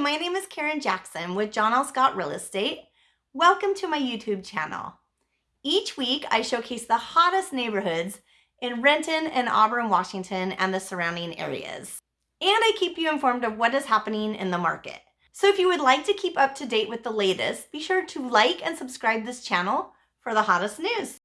My name is Karen Jackson with John L. Scott Real Estate. Welcome to my YouTube channel. Each week, I showcase the hottest neighborhoods in Renton and Auburn, Washington, and the surrounding areas. And I keep you informed of what is happening in the market. So if you would like to keep up to date with the latest, be sure to like and subscribe this channel for the hottest news.